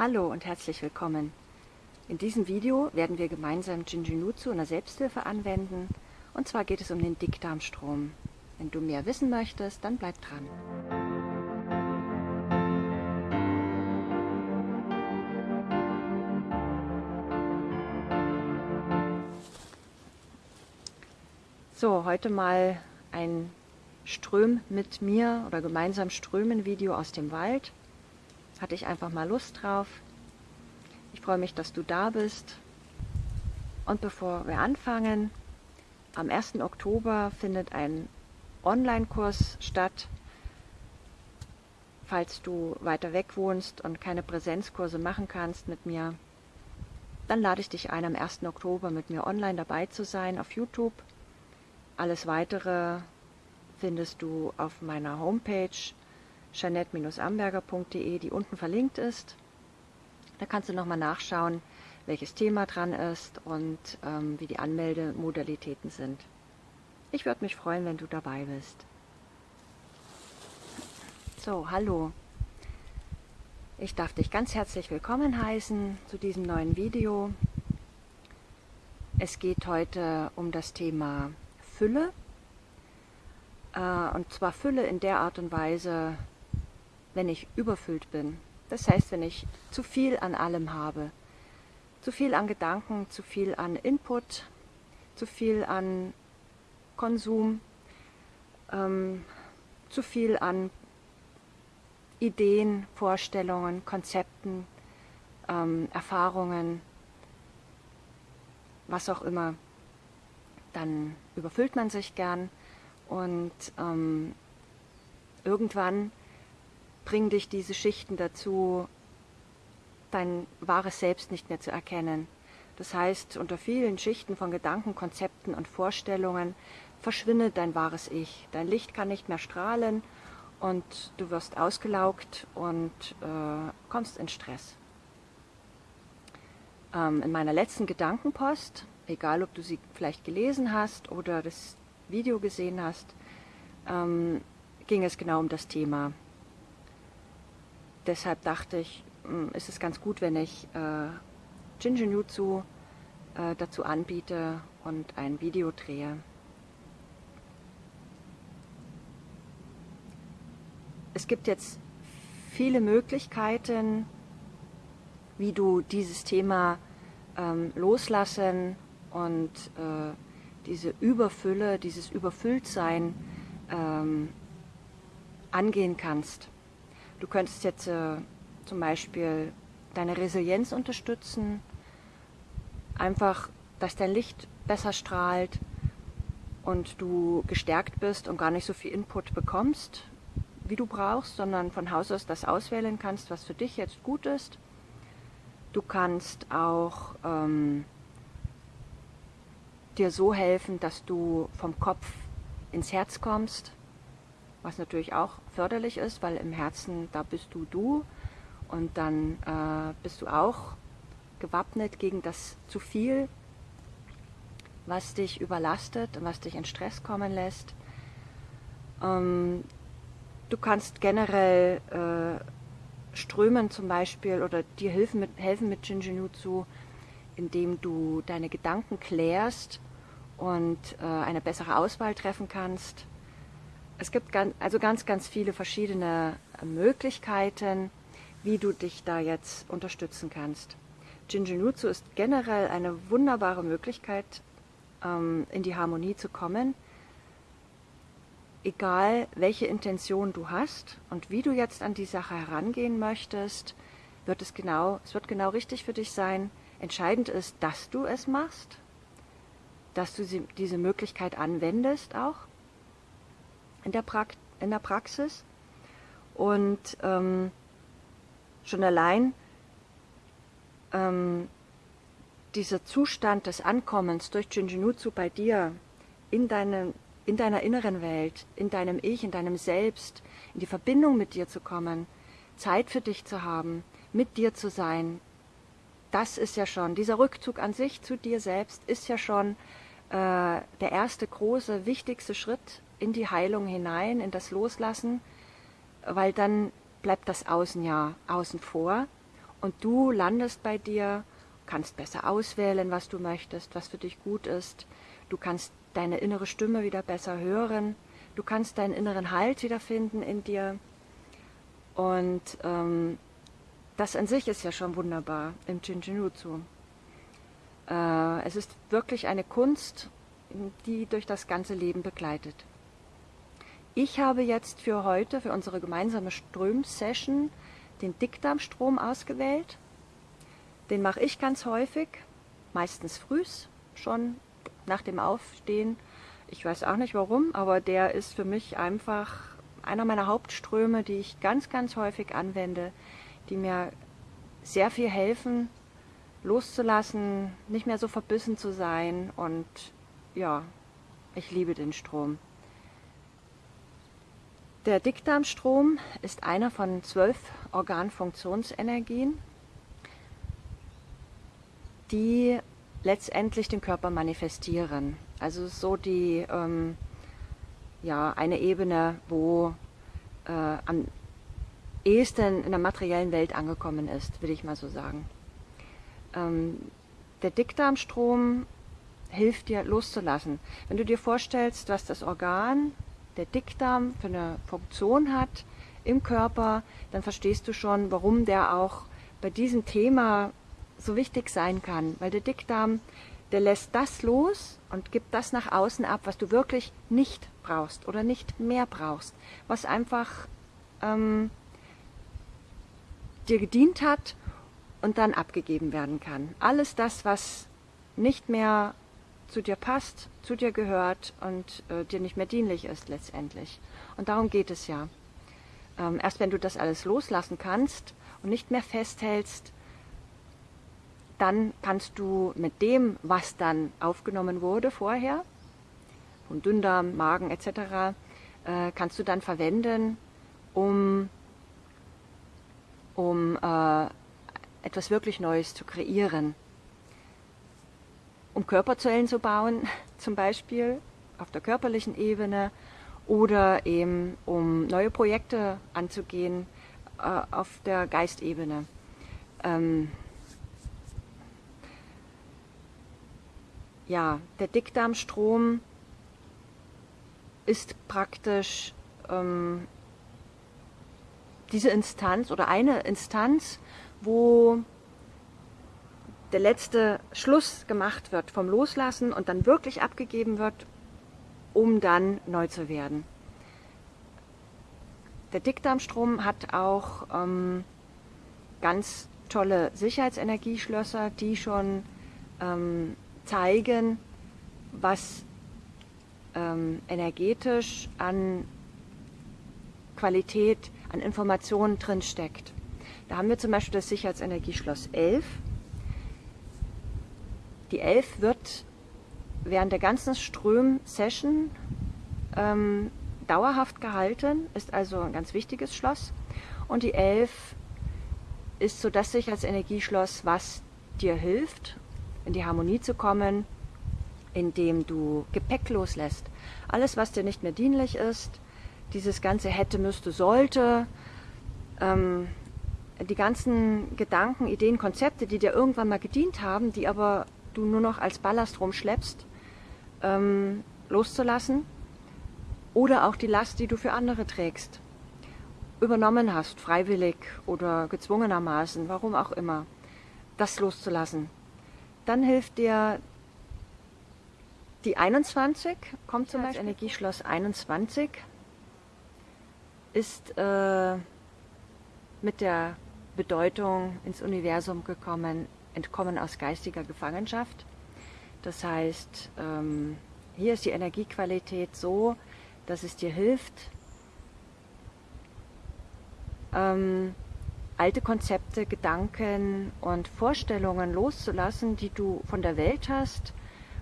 Hallo und herzlich willkommen. In diesem Video werden wir gemeinsam Jinjinutsu in der Selbsthilfe anwenden und zwar geht es um den Dickdarmstrom. Wenn du mehr wissen möchtest, dann bleib dran. So, heute mal ein Ström mit mir oder gemeinsam Strömen Video aus dem Wald. Hatte ich einfach mal Lust drauf. Ich freue mich, dass du da bist. Und bevor wir anfangen, am 1. Oktober findet ein Online-Kurs statt. Falls du weiter weg wohnst und keine Präsenzkurse machen kannst mit mir, dann lade ich dich ein, am 1. Oktober mit mir online dabei zu sein auf YouTube. Alles weitere findest du auf meiner Homepage jeanette-amberger.de, die unten verlinkt ist. Da kannst du nochmal nachschauen, welches Thema dran ist und ähm, wie die Anmeldemodalitäten sind. Ich würde mich freuen, wenn du dabei bist. So, hallo. Ich darf dich ganz herzlich willkommen heißen zu diesem neuen Video. Es geht heute um das Thema Fülle. Äh, und zwar Fülle in der Art und Weise, wenn ich überfüllt bin. Das heißt, wenn ich zu viel an allem habe. Zu viel an Gedanken, zu viel an Input, zu viel an Konsum, ähm, zu viel an Ideen, Vorstellungen, Konzepten, ähm, Erfahrungen, was auch immer, dann überfüllt man sich gern und ähm, irgendwann bringen dich diese Schichten dazu, dein wahres Selbst nicht mehr zu erkennen. Das heißt, unter vielen Schichten von Gedanken, Konzepten und Vorstellungen verschwindet dein wahres Ich. Dein Licht kann nicht mehr strahlen und du wirst ausgelaugt und äh, kommst in Stress. Ähm, in meiner letzten Gedankenpost, egal ob du sie vielleicht gelesen hast oder das Video gesehen hast, ähm, ging es genau um das Thema deshalb dachte ich, hm, ist es ganz gut, wenn ich äh, Jinjinjutsu äh, dazu anbiete und ein Video drehe. Es gibt jetzt viele Möglichkeiten, wie du dieses Thema ähm, loslassen und äh, diese Überfülle, dieses Überfülltsein ähm, angehen kannst. Du könntest jetzt äh, zum Beispiel deine Resilienz unterstützen, einfach, dass dein Licht besser strahlt und du gestärkt bist und gar nicht so viel Input bekommst, wie du brauchst, sondern von Haus aus das auswählen kannst, was für dich jetzt gut ist. Du kannst auch ähm, dir so helfen, dass du vom Kopf ins Herz kommst, was natürlich auch förderlich ist, weil im Herzen, da bist du du und dann äh, bist du auch gewappnet gegen das zu viel, was dich überlastet und was dich in Stress kommen lässt. Ähm, du kannst generell äh, strömen zum Beispiel oder dir helfen mit, helfen mit Jinjinutsu, indem du deine Gedanken klärst und äh, eine bessere Auswahl treffen kannst es gibt ganz, also ganz, ganz viele verschiedene Möglichkeiten, wie du dich da jetzt unterstützen kannst. Jinjinutsu ist generell eine wunderbare Möglichkeit, ähm, in die Harmonie zu kommen. Egal, welche Intention du hast und wie du jetzt an die Sache herangehen möchtest, wird es genau, es wird genau richtig für dich sein. Entscheidend ist, dass du es machst, dass du diese Möglichkeit anwendest auch in der, pra in der Praxis. Und ähm, schon allein ähm, dieser Zustand des Ankommens durch Jinjinutsu bei dir in, deine, in deiner inneren Welt, in deinem Ich, in deinem Selbst, in die Verbindung mit dir zu kommen, Zeit für dich zu haben, mit dir zu sein, das ist ja schon, dieser Rückzug an sich zu dir selbst ist ja schon äh, der erste große, wichtigste Schritt in die Heilung hinein, in das Loslassen, weil dann bleibt das Außen ja außen vor und du landest bei dir, kannst besser auswählen, was du möchtest, was für dich gut ist. Du kannst deine innere Stimme wieder besser hören. Du kannst deinen inneren Halt wiederfinden in dir. Und ähm, das an sich ist ja schon wunderbar im Jinjinutsu. Äh, es ist wirklich eine Kunst, die durch das ganze Leben begleitet. Ich habe jetzt für heute, für unsere gemeinsame Ström-Session, den Dickdarmstrom ausgewählt. Den mache ich ganz häufig, meistens frühs, schon nach dem Aufstehen. Ich weiß auch nicht warum, aber der ist für mich einfach einer meiner Hauptströme, die ich ganz, ganz häufig anwende, die mir sehr viel helfen, loszulassen, nicht mehr so verbissen zu sein und ja, ich liebe den Strom. Der Dickdarmstrom ist einer von zwölf Organfunktionsenergien, die letztendlich den Körper manifestieren. Also so die ähm, ja eine Ebene, wo äh, am ehesten in der materiellen Welt angekommen ist, will ich mal so sagen. Ähm, der Dickdarmstrom hilft dir loszulassen. Wenn du dir vorstellst, was das Organ der Dickdarm für eine Funktion hat im Körper, dann verstehst du schon, warum der auch bei diesem Thema so wichtig sein kann. Weil der Dickdarm, der lässt das los und gibt das nach außen ab, was du wirklich nicht brauchst oder nicht mehr brauchst, was einfach ähm, dir gedient hat und dann abgegeben werden kann. Alles das, was nicht mehr zu dir passt, zu dir gehört und äh, dir nicht mehr dienlich ist letztendlich. Und darum geht es ja. Ähm, erst wenn du das alles loslassen kannst und nicht mehr festhältst, dann kannst du mit dem, was dann aufgenommen wurde vorher, von Dünndarm, Magen etc., äh, kannst du dann verwenden, um, um äh, etwas wirklich Neues zu kreieren um Körperzellen zu bauen, zum Beispiel auf der körperlichen Ebene oder eben um neue Projekte anzugehen äh, auf der Geistebene. Ähm ja, der Dickdarmstrom ist praktisch ähm, diese Instanz oder eine Instanz, wo der letzte Schluss gemacht wird vom Loslassen und dann wirklich abgegeben wird, um dann neu zu werden. Der Dickdarmstrom hat auch ähm, ganz tolle Sicherheitsenergieschlösser, die schon ähm, zeigen, was ähm, energetisch an Qualität, an Informationen drinsteckt. Da haben wir zum Beispiel das Sicherheitsenergieschloss 11 die 11 wird während der ganzen Ström-Session ähm, dauerhaft gehalten, ist also ein ganz wichtiges Schloss. Und die 11 ist so das Sicherheitsenergieschloss, was dir hilft, in die Harmonie zu kommen, indem du Gepäck loslässt. Alles, was dir nicht mehr dienlich ist, dieses ganze hätte, müsste, sollte, ähm, die ganzen Gedanken, Ideen, Konzepte, die dir irgendwann mal gedient haben, die aber du nur noch als Ballast rumschleppst, ähm, loszulassen oder auch die Last, die du für andere trägst, übernommen hast, freiwillig oder gezwungenermaßen, warum auch immer, das loszulassen. Dann hilft dir die 21, kommt zum Beispiel, Energieschloss 21, ist äh, mit der Bedeutung ins Universum gekommen, Entkommen aus geistiger Gefangenschaft. Das heißt, ähm, hier ist die Energiequalität so, dass es dir hilft, ähm, alte Konzepte, Gedanken und Vorstellungen loszulassen, die du von der Welt hast,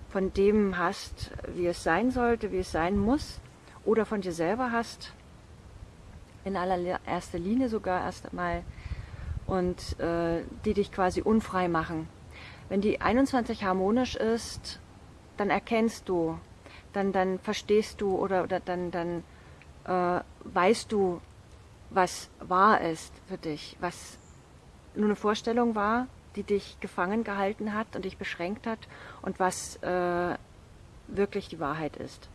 von dem hast, wie es sein sollte, wie es sein muss, oder von dir selber hast, in allererster Linie sogar erst einmal und äh, die dich quasi unfrei machen. Wenn die 21 harmonisch ist, dann erkennst du, dann, dann verstehst du oder, oder dann, dann äh, weißt du, was wahr ist für dich, was nur eine Vorstellung war, die dich gefangen gehalten hat und dich beschränkt hat und was äh, wirklich die Wahrheit ist.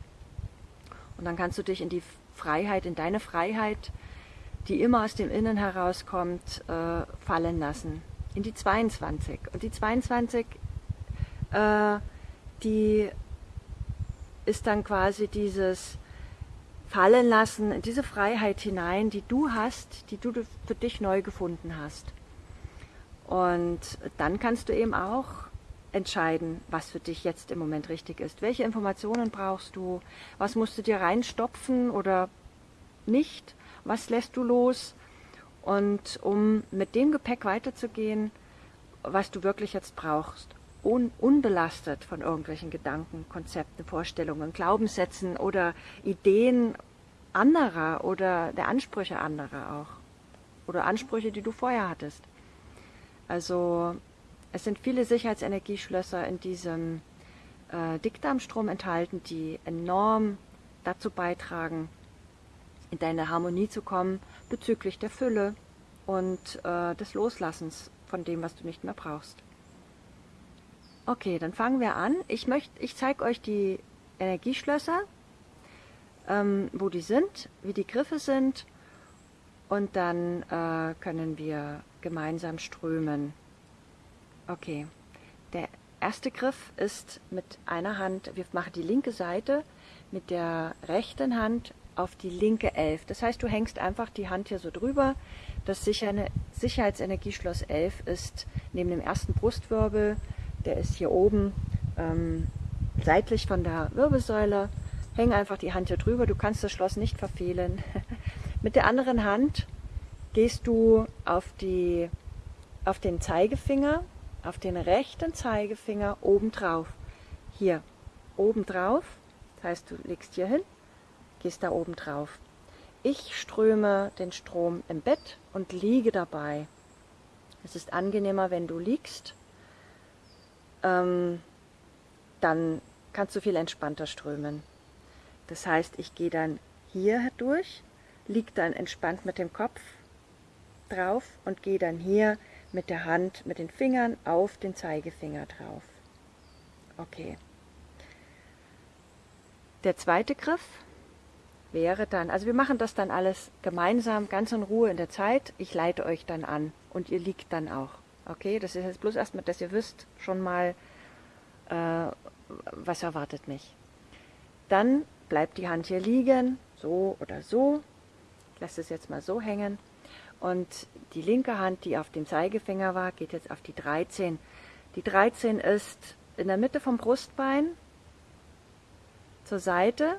Und dann kannst du dich in die Freiheit, in deine Freiheit, die immer aus dem Innen herauskommt, äh, fallen lassen. In die 22. Und die 22, äh, die ist dann quasi dieses Fallen lassen, in diese Freiheit hinein, die du hast, die du für dich neu gefunden hast. Und dann kannst du eben auch entscheiden, was für dich jetzt im Moment richtig ist. Welche Informationen brauchst du? Was musst du dir reinstopfen oder nicht? Was lässt du los? Und um mit dem Gepäck weiterzugehen, was du wirklich jetzt brauchst, un unbelastet von irgendwelchen Gedanken, Konzepten, Vorstellungen, Glaubenssätzen oder Ideen anderer oder der Ansprüche anderer auch. Oder Ansprüche, die du vorher hattest. Also es sind viele Sicherheitsenergieschlösser in diesem äh, Dickdarmstrom enthalten, die enorm dazu beitragen, in deine Harmonie zu kommen bezüglich der Fülle und äh, des Loslassens von dem, was du nicht mehr brauchst. Okay, dann fangen wir an. Ich möchte, ich zeige euch die Energieschlösser, ähm, wo die sind, wie die Griffe sind und dann äh, können wir gemeinsam strömen. Okay, der erste Griff ist mit einer Hand, wir machen die linke Seite mit der rechten Hand auf die linke Elf. Das heißt, du hängst einfach die Hand hier so drüber. Das Sicherheitsenergieschloss 11 ist neben dem ersten Brustwirbel, der ist hier oben ähm, seitlich von der Wirbelsäule. Häng einfach die Hand hier drüber, du kannst das Schloss nicht verfehlen. mit der anderen Hand gehst du auf, die, auf den Zeigefinger auf den rechten Zeigefinger oben drauf. Hier, oben drauf. Das heißt, du legst hier hin, gehst da oben drauf. Ich ströme den Strom im Bett und liege dabei. Es ist angenehmer, wenn du liegst. Ähm, dann kannst du viel entspannter strömen. Das heißt, ich gehe dann hier durch, liege dann entspannt mit dem Kopf drauf und gehe dann hier mit der Hand, mit den Fingern auf den Zeigefinger drauf. Okay. Der zweite Griff wäre dann, also wir machen das dann alles gemeinsam, ganz in Ruhe in der Zeit. Ich leite euch dann an und ihr liegt dann auch. Okay, das ist jetzt bloß erstmal, dass ihr wisst schon mal, äh, was erwartet mich. Dann bleibt die Hand hier liegen, so oder so. Ich lasse es jetzt mal so hängen. Und die linke Hand, die auf dem Zeigefinger war, geht jetzt auf die 13. Die 13 ist in der Mitte vom Brustbein zur Seite,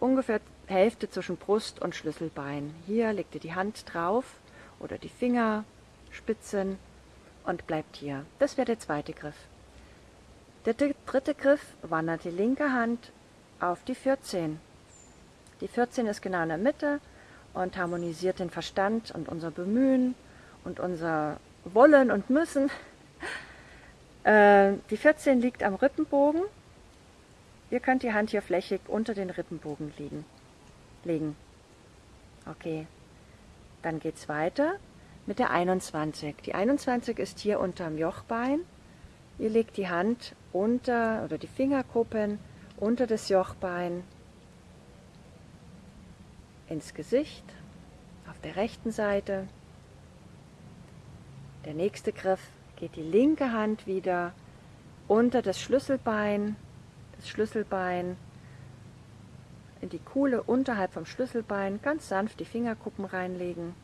ungefähr Hälfte zwischen Brust und Schlüsselbein. Hier legt ihr die Hand drauf oder die Fingerspitzen und bleibt hier. Das wäre der zweite Griff. Der dritte Griff wandert die linke Hand auf die 14. Die 14 ist genau in der Mitte und harmonisiert den Verstand und unser Bemühen und unser Wollen und Müssen. Äh, die 14 liegt am Rippenbogen. Ihr könnt die Hand hier flächig unter den Rippenbogen liegen, legen. Okay, dann geht es weiter mit der 21. Die 21 ist hier unterm Jochbein. Ihr legt die Hand unter oder die Fingerkuppen unter das Jochbein ins Gesicht, auf der rechten Seite. Der nächste Griff geht die linke Hand wieder unter das Schlüsselbein, das Schlüsselbein in die Kuhle unterhalb vom Schlüsselbein, ganz sanft die Fingerkuppen reinlegen.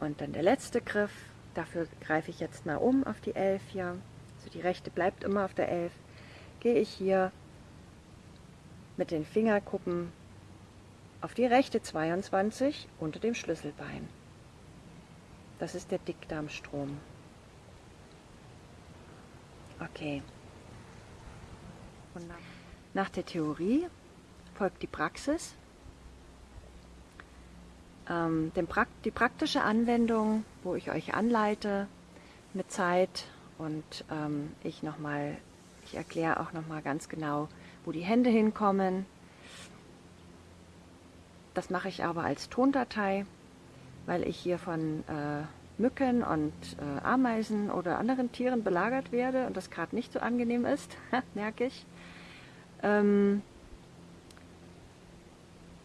Und dann der letzte Griff, dafür greife ich jetzt mal um auf die 11 hier, also die rechte bleibt immer auf der 11, gehe ich hier mit den Fingerkuppen auf die rechte 22 unter dem Schlüsselbein. Das ist der Dickdarmstrom. Okay. Und nach der Theorie folgt die Praxis. Ähm, die praktische Anwendung, wo ich euch anleite mit Zeit und ähm, ich nochmal, ich erkläre auch nochmal ganz genau, wo die Hände hinkommen. Das mache ich aber als Tondatei. weil ich hier von äh, Mücken und äh, Ameisen oder anderen Tieren belagert werde und das gerade nicht so angenehm ist, merke ich. Ähm,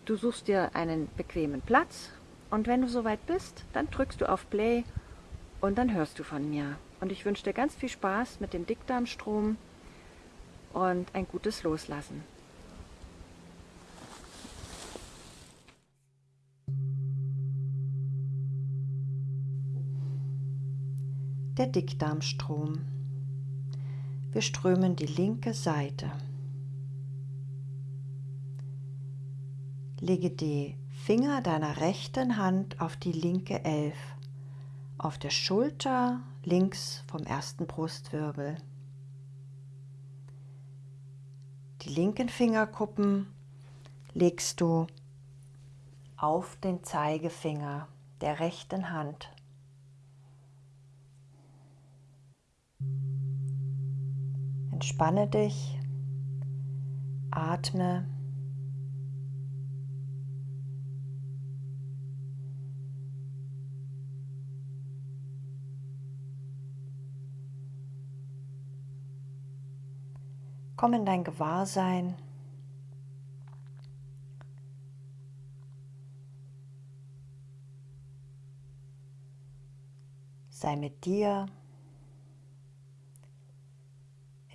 du suchst dir einen bequemen Platz und wenn du soweit bist, dann drückst du auf Play und dann hörst du von mir. Und ich wünsche dir ganz viel Spaß mit dem Dickdarmstrom und ein gutes Loslassen. Der Dickdarmstrom. Wir strömen die linke Seite. Lege die Finger deiner rechten Hand auf die linke Elf, auf der Schulter links vom ersten Brustwirbel. Die linken Fingerkuppen legst du auf den Zeigefinger der rechten Hand. Entspanne dich, atme. Komm in dein Gewahrsein. Sei mit dir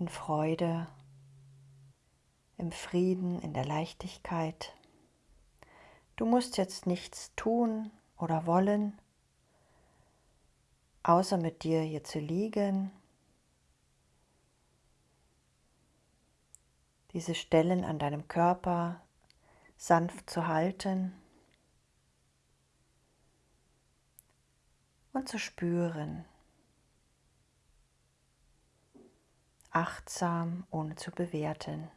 in Freude, im Frieden, in der Leichtigkeit. Du musst jetzt nichts tun oder wollen, außer mit dir hier zu liegen diese Stellen an deinem Körper sanft zu halten und zu spüren, achtsam, ohne zu bewerten.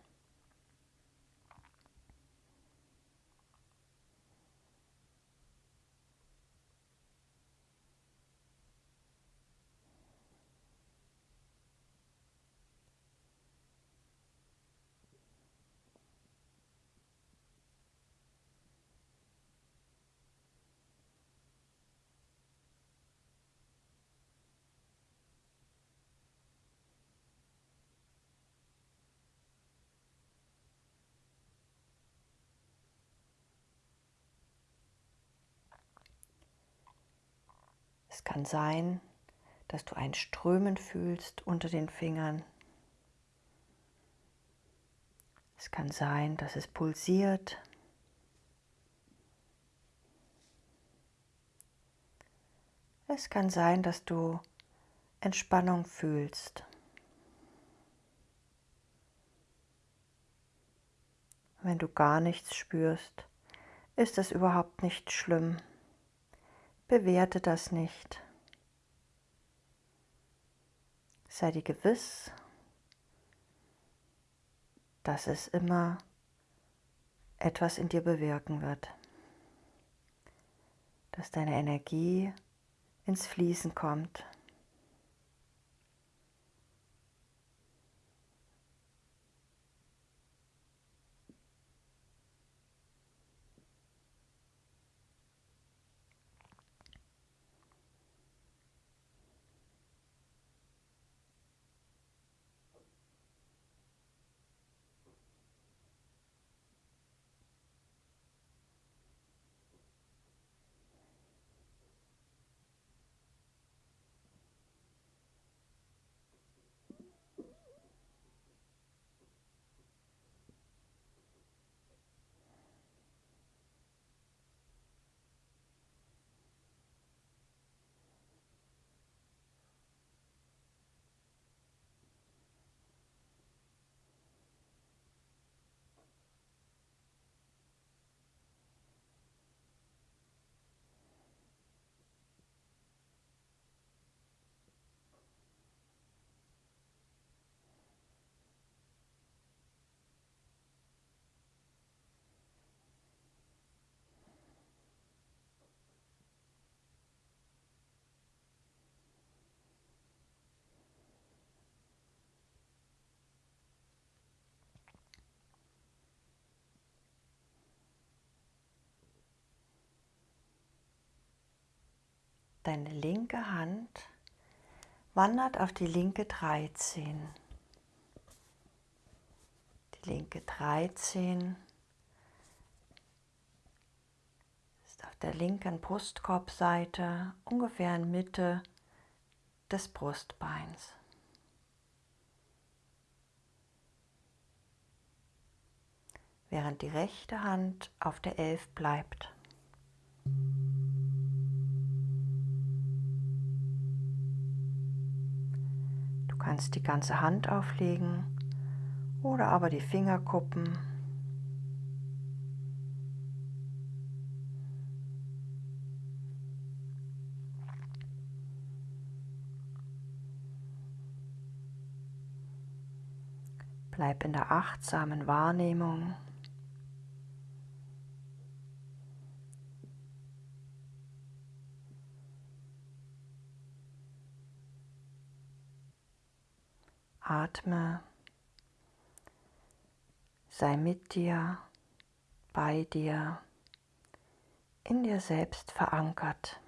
Es kann sein, dass du ein Strömen fühlst unter den Fingern. Es kann sein, dass es pulsiert. Es kann sein, dass du Entspannung fühlst. Wenn du gar nichts spürst, ist es überhaupt nicht schlimm. Bewerte das nicht. Sei dir gewiss, dass es immer etwas in dir bewirken wird, dass deine Energie ins Fließen kommt. Deine linke Hand wandert auf die linke 13. Die linke 13 ist auf der linken Brustkorbseite ungefähr in Mitte des Brustbeins. Während die rechte Hand auf der 11 bleibt. Du kannst die ganze Hand auflegen oder aber die Fingerkuppen. Bleib in der achtsamen Wahrnehmung. Atme, sei mit dir, bei dir, in dir selbst verankert.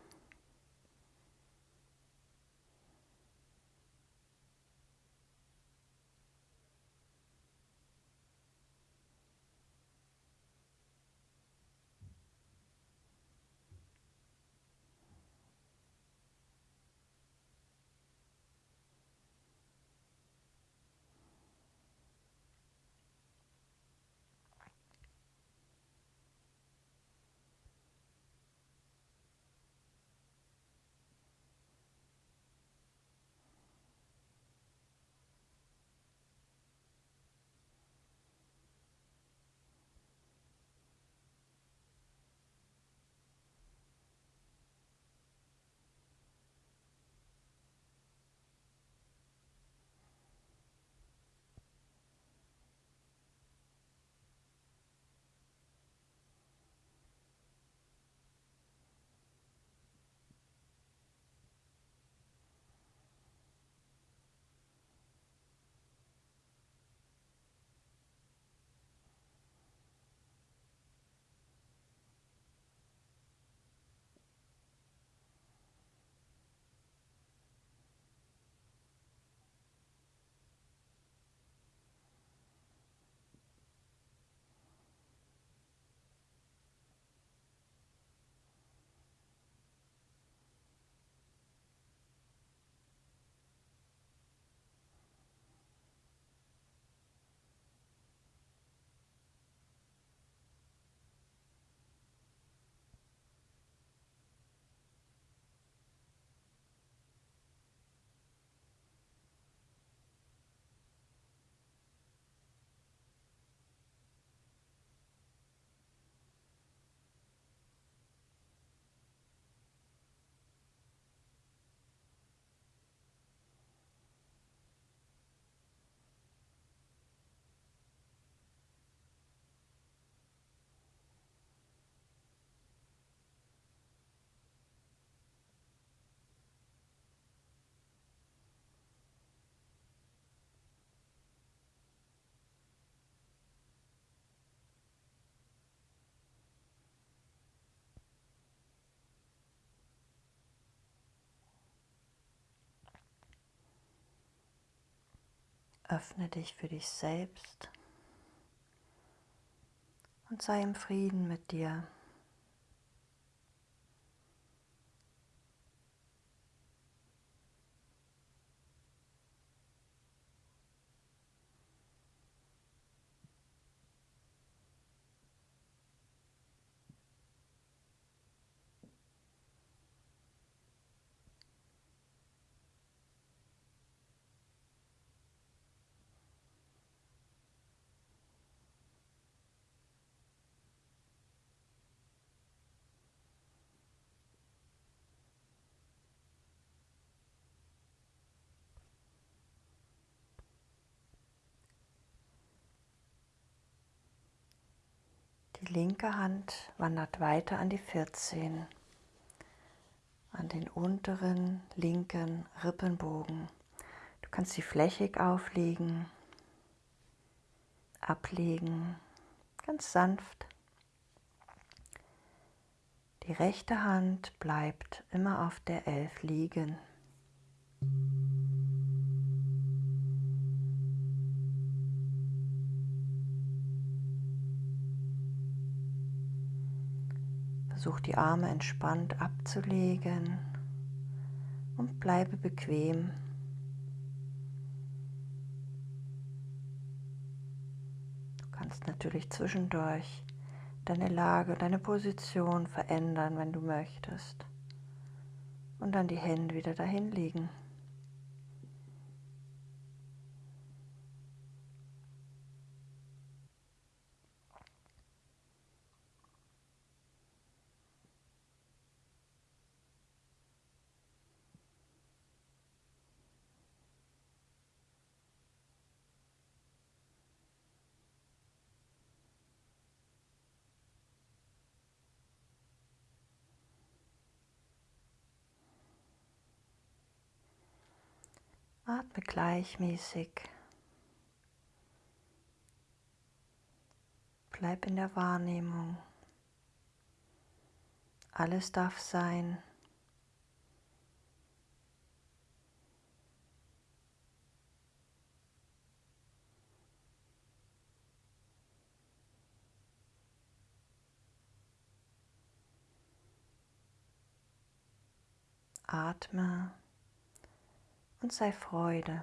Öffne dich für dich selbst und sei im Frieden mit dir. Linke Hand wandert weiter an die 14, an den unteren linken Rippenbogen. Du kannst sie flächig auflegen, ablegen, ganz sanft. Die rechte Hand bleibt immer auf der Elf liegen. Versuch die Arme entspannt abzulegen und bleibe bequem. Du kannst natürlich zwischendurch deine Lage, deine Position verändern, wenn du möchtest. Und dann die Hände wieder dahin legen. Atme gleichmäßig. Bleib in der Wahrnehmung. Alles darf sein. Atme und sei Freude.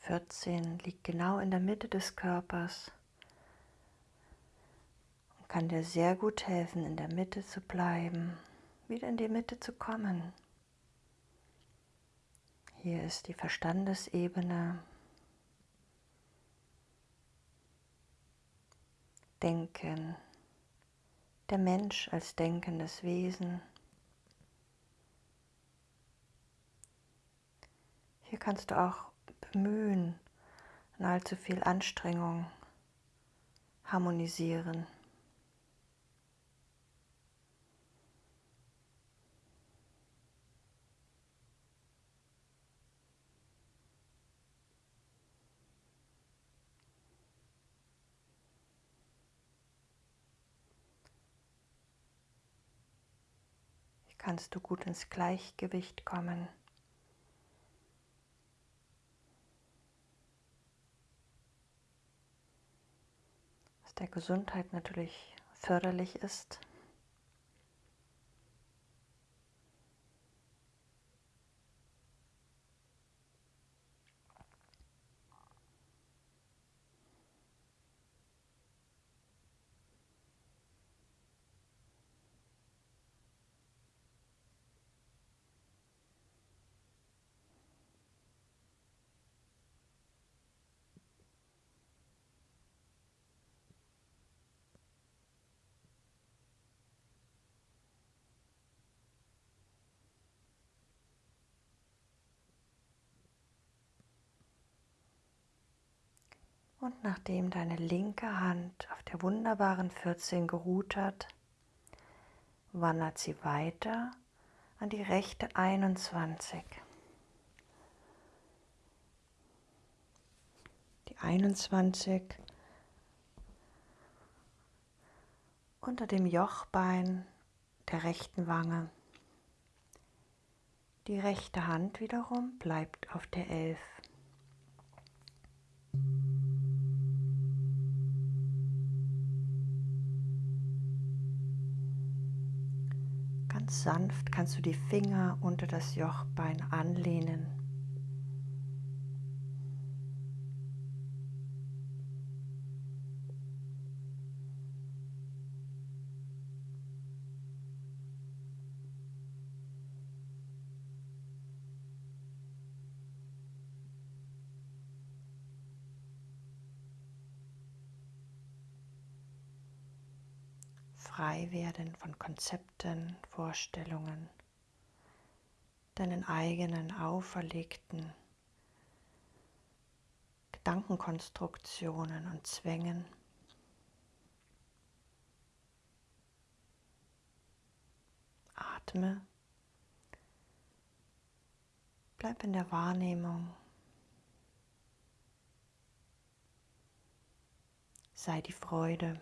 14 liegt genau in der Mitte des Körpers und kann dir sehr gut helfen, in der Mitte zu bleiben, wieder in die Mitte zu kommen. Hier ist die Verstandesebene. Denken, der Mensch als denkendes Wesen. Hier kannst du auch bemühen, und allzu viel Anstrengung harmonisieren. kannst du gut ins Gleichgewicht kommen. Was der Gesundheit natürlich förderlich ist. Und nachdem deine linke Hand auf der wunderbaren 14 geruht hat, wandert sie weiter an die rechte 21. Die 21 unter dem Jochbein der rechten Wange. Die rechte Hand wiederum bleibt auf der 11. Ganz sanft kannst du die Finger unter das Jochbein anlehnen. Frei werden von Konzepten, Vorstellungen, deinen eigenen auferlegten Gedankenkonstruktionen und Zwängen. Atme. Bleib in der Wahrnehmung. Sei die Freude.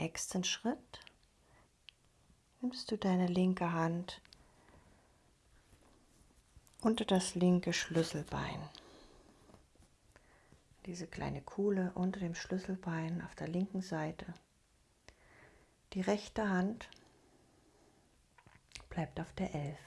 Nächsten Schritt nimmst du deine linke Hand unter das linke Schlüsselbein. Diese kleine Kuhle unter dem Schlüsselbein auf der linken Seite. Die rechte Hand bleibt auf der Elf.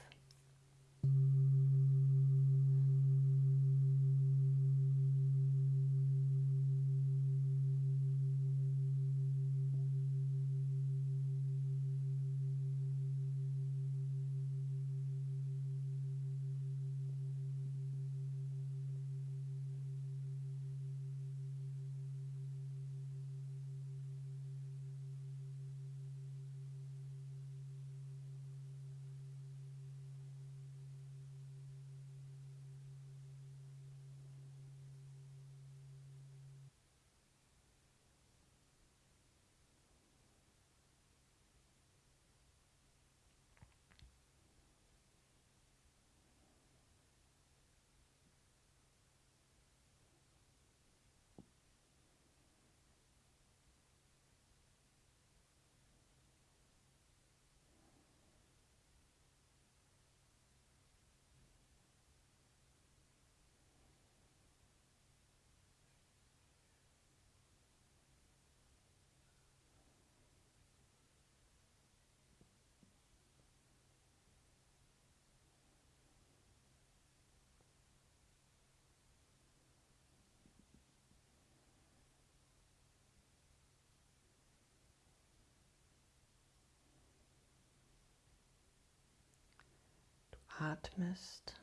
Atmest.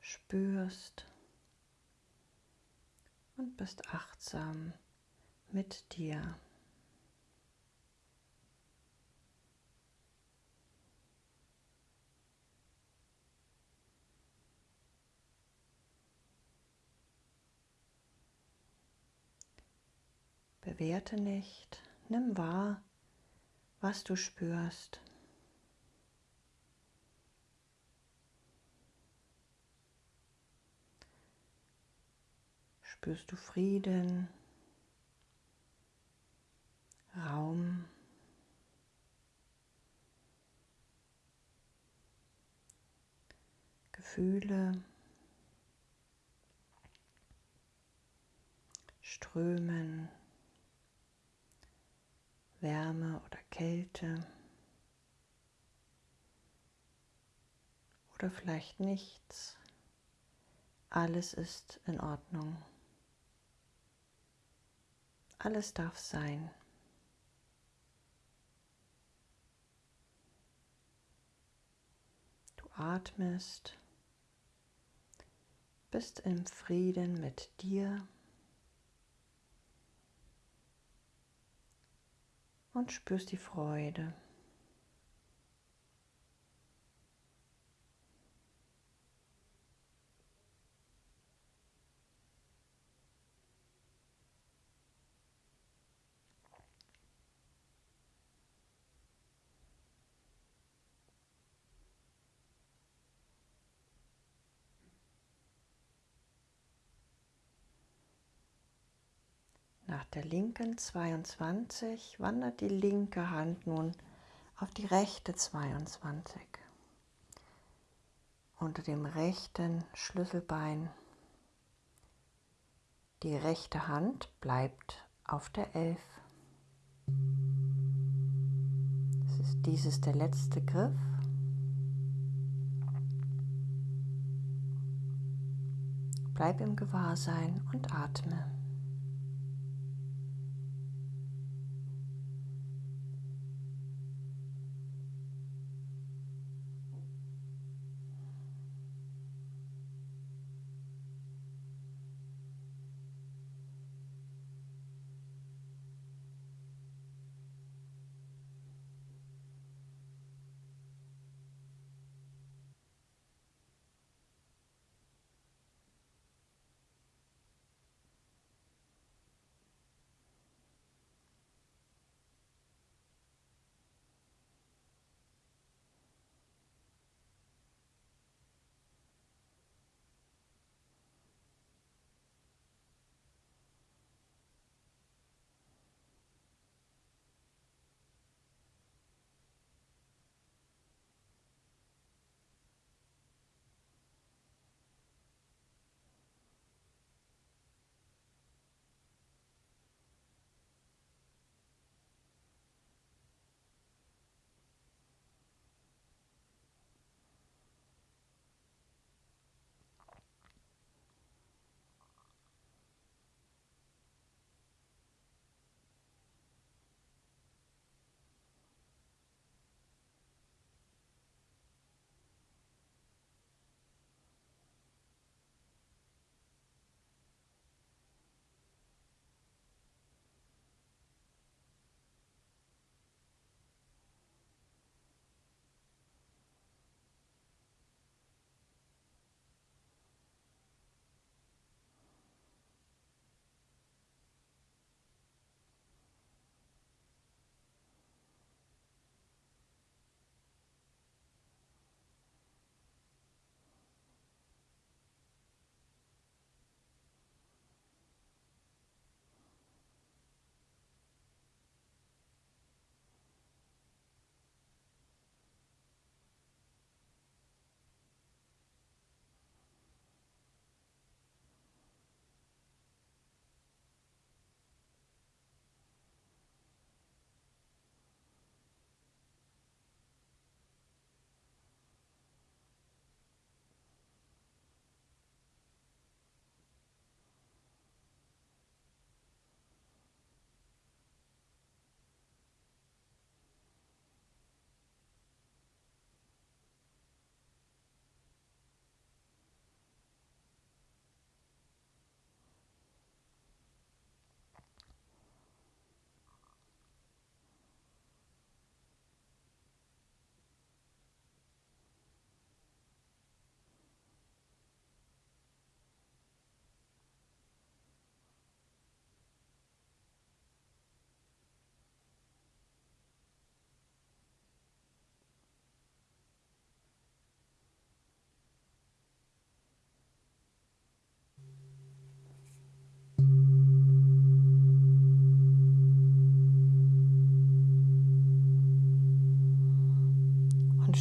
Spürst und bist achtsam mit dir. Bewerte nicht, nimm wahr, was du spürst. Spürst du Frieden, Raum, Gefühle, Strömen, Wärme oder Kälte oder vielleicht nichts. Alles ist in Ordnung. Alles darf sein. Du atmest, bist im Frieden mit dir. Und spürst die Freude. Nach der linken 22 wandert die linke Hand nun auf die rechte 22. Unter dem rechten Schlüsselbein. Die rechte Hand bleibt auf der 11. Ist, dies ist der letzte Griff. Bleib im Gewahrsein und atme.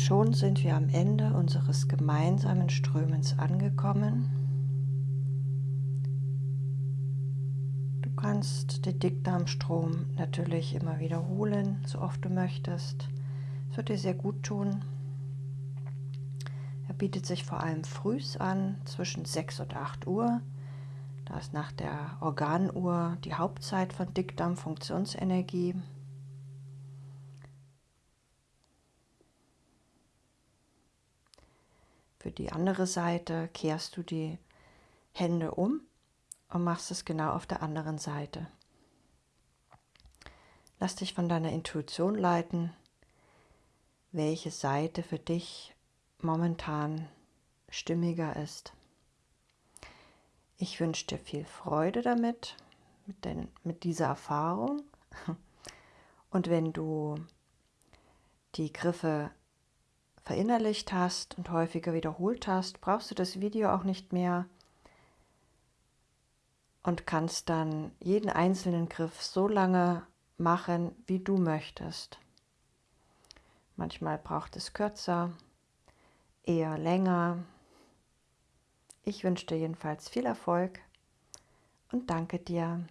Schon sind wir am Ende unseres gemeinsamen Strömens angekommen. Du kannst den Dickdarmstrom natürlich immer wiederholen, so oft du möchtest. Es wird dir sehr gut tun. Er bietet sich vor allem frühs an, zwischen 6 und 8 Uhr. Da ist nach der Organuhr die Hauptzeit von Dickdarmfunktionsenergie. Für die andere Seite kehrst du die Hände um und machst es genau auf der anderen Seite. Lass dich von deiner Intuition leiten, welche Seite für dich momentan stimmiger ist. Ich wünsche dir viel Freude damit, mit, den, mit dieser Erfahrung. Und wenn du die Griffe verinnerlicht hast und häufiger wiederholt hast, brauchst du das Video auch nicht mehr und kannst dann jeden einzelnen Griff so lange machen, wie du möchtest. Manchmal braucht es kürzer, eher länger. Ich wünsche dir jedenfalls viel Erfolg und danke dir.